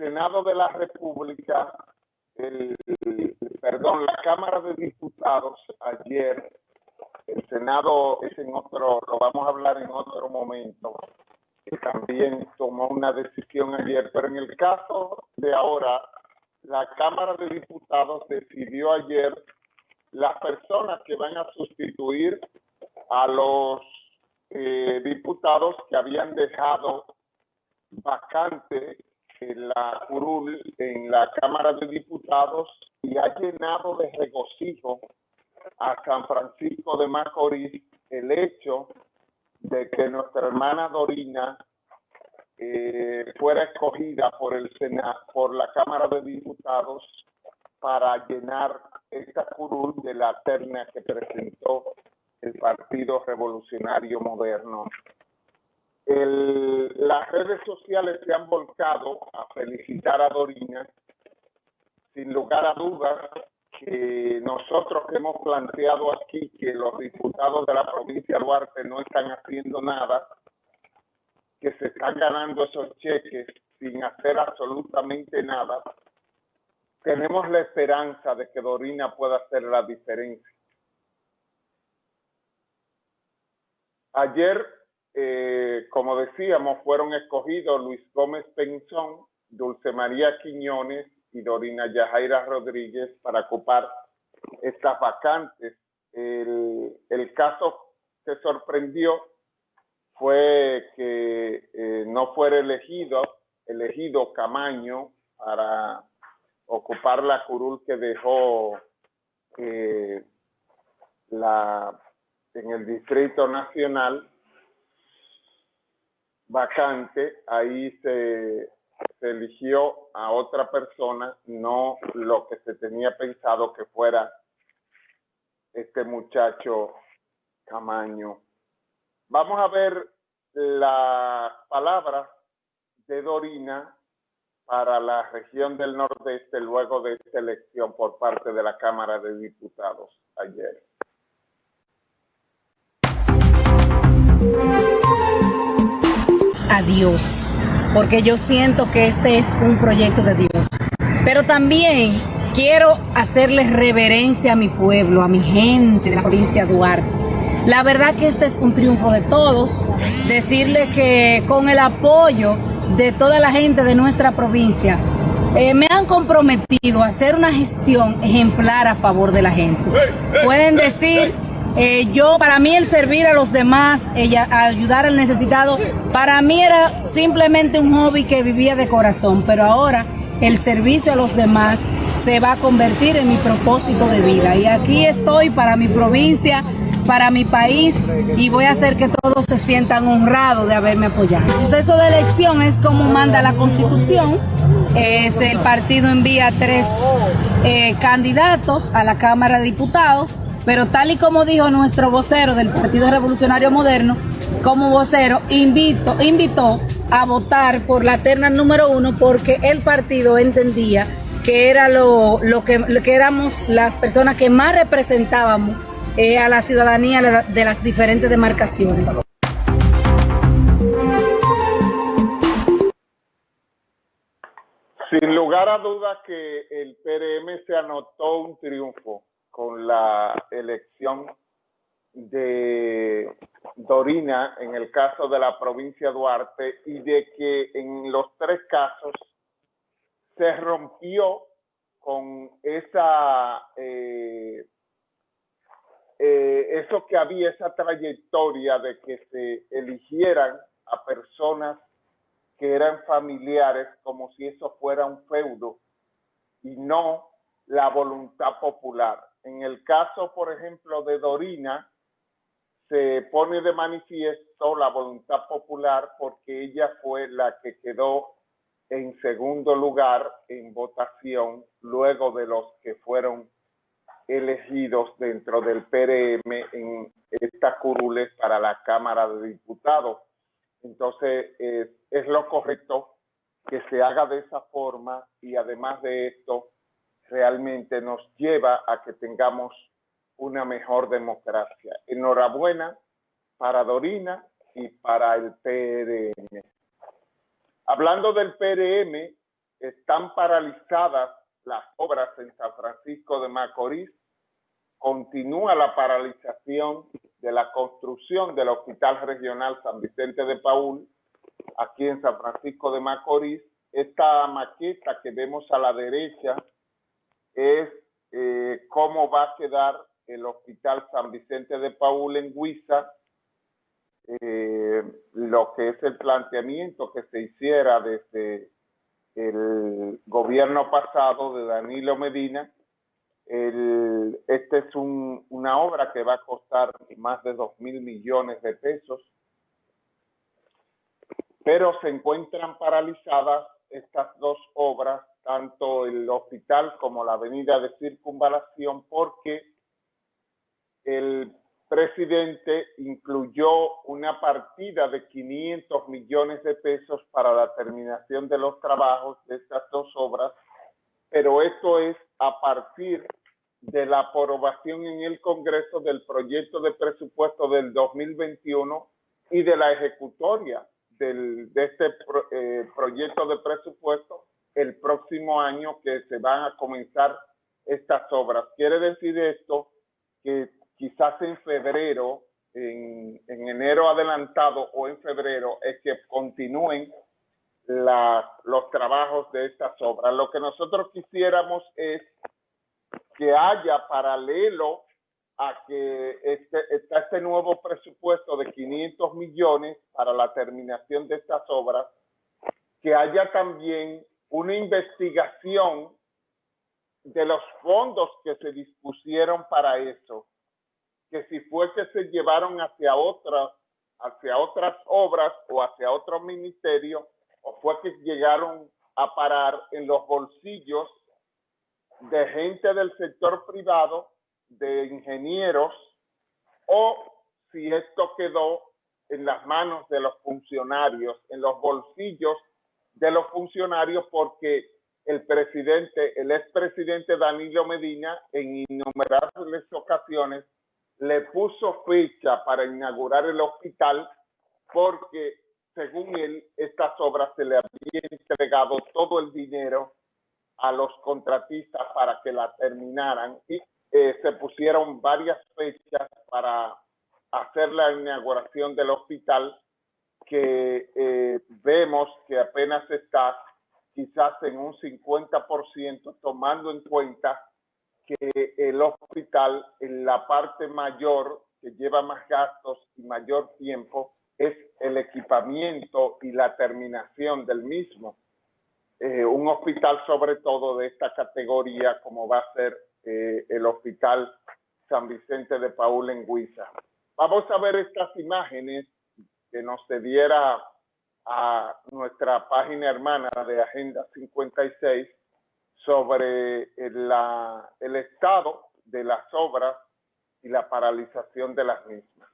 Senado de la República, el, perdón, la Cámara de Diputados ayer, el Senado es en otro, lo vamos a hablar en otro momento, también tomó una decisión ayer, pero en el caso de ahora, la Cámara de Diputados decidió ayer las personas que van a sustituir a los eh, diputados que habían dejado vacante la curul en la Cámara de Diputados y ha llenado de regocijo a San Francisco de Macorís el hecho de que nuestra hermana Dorina eh, fuera escogida por el Senado, por la Cámara de Diputados para llenar esta curul de la terna que presentó el Partido Revolucionario Moderno. Las redes sociales se han volcado a felicitar a Dorina. Sin lugar a dudas, que nosotros hemos planteado aquí que los diputados de la provincia de Duarte no están haciendo nada, que se están ganando esos cheques sin hacer absolutamente nada, tenemos la esperanza de que Dorina pueda hacer la diferencia. Ayer, eh, como decíamos, fueron escogidos Luis Gómez Penzón, Dulce María Quiñones y Dorina Yajaira Rodríguez para ocupar estas vacantes. El, caso que sorprendió fue que eh, no fuera elegido, elegido Camaño para ocupar la curul que dejó eh, la, en el Distrito Nacional vacante, ahí se, eligió a otra persona, no lo que se tenía pensado que fuera este muchacho Camaño. Vamos a ver la palabra de Dorina para la región del Nordeste luego de esta elección por parte de la Cámara de Diputados ayer. A Dios, porque yo siento que este es un proyecto de Dios. Pero también quiero hacerle reverencia a mi pueblo, a mi gente de la provincia de Duarte la verdad que este es un triunfo de todos. Decirle que con el apoyo de toda la gente de nuestra provincia, eh, me han comprometido a hacer una gestión ejemplar a favor de la gente. Pueden decir, eh, yo, para mí el servir a los demás, ella, ayudar al necesitado, para mí era simplemente un hobby que vivía de corazón, pero ahora el servicio a los demás se va a convertir en mi propósito de vida. Y aquí estoy para mi provincia, para mi país y voy a hacer que todos se sientan honrados de haberme apoyado. El proceso de elección es como manda la constitución. Es el partido envía tres eh, candidatos a la Cámara de Diputados, pero tal y como dijo nuestro vocero del Partido Revolucionario Moderno, como vocero invito, invitó a votar por la terna número uno porque el partido entendía que era lo, lo que, lo que éramos las personas que más representábamos eh, a la ciudadanía de las diferentes demarcaciones. Sin lugar a dudas que el PRM se anotó un triunfo con la elección de Dorina en el caso de la provincia Duarte y de que en los tres casos se rompió con esa eh, eh, eso que había, esa trayectoria de que se eligieran a personas que eran familiares como si eso fuera un feudo y no la voluntad popular. En el caso, por ejemplo, de Dorina, se pone de manifiesto la voluntad popular porque ella fue la que quedó en segundo lugar en votación luego de los que fueron elegidos dentro del PRM en estas curules para la Cámara de Diputados. Entonces, es lo correcto que se haga de esa forma y además de esto, realmente nos lleva a que tengamos una mejor democracia. Enhorabuena para Dorina y para el PRM. Hablando del PRM, están paralizadas las obras en San Francisco de Macorís, continúa la paralización de la construcción del Hospital Regional San Vicente de Paul, aquí en San Francisco de Macorís. Esta maqueta que vemos a la derecha es eh, cómo va a quedar el Hospital San Vicente de Paul en Huiza, eh, lo que es el planteamiento que se hiciera desde el gobierno pasado de Danilo Medina. Esta es un, una obra que va a costar más de 2 mil millones de pesos, pero se encuentran paralizadas estas dos obras, tanto el hospital como la avenida de circunvalación, porque el presidente incluyó una partida de 500 millones de pesos para la terminación de los trabajos de estas dos obras, pero esto es a partir de la aprobación en el Congreso del proyecto de presupuesto del 2021 y de la ejecutoria del, de este eh, proyecto de presupuesto el próximo año que se van a comenzar estas obras. Quiere decir esto que quizás en febrero, en, enero adelantado o en febrero, es que continúen los trabajos de estas obras. Lo que nosotros quisiéramos es que haya paralelo a que este, este nuevo presupuesto de 500 millones para la terminación de estas obras, que haya también una investigación de los fondos que se dispusieron para eso que si fue que se llevaron hacia otras, hacia otras obras o hacia otro ministerio, o fue que llegaron a parar en los bolsillos de gente del sector privado, de ingenieros, o si esto quedó en las manos de los funcionarios, en los bolsillos de los funcionarios, porque el presidente, el expresidente Danilo Medina, en innumerables ocasiones le puso fecha para inaugurar el hospital porque, según él, estas obras se le había entregado todo el dinero a los contratistas para que la terminaran y eh, se pusieron varias fechas para hacer la inauguración del hospital que eh, vemos que apenas está quizás en un 50% tomando en cuenta que el hospital en la parte mayor que lleva más gastos y mayor tiempo es el equipamiento y la terminación del mismo. Eh, un hospital sobre todo de esta categoría como va a ser eh, el Hospital San Vicente de Paul en Huiza. Vamos a ver estas imágenes que nos cediera a nuestra página hermana de Agenda 56 sobre la, el estado de las obras y la paralización de las mismas.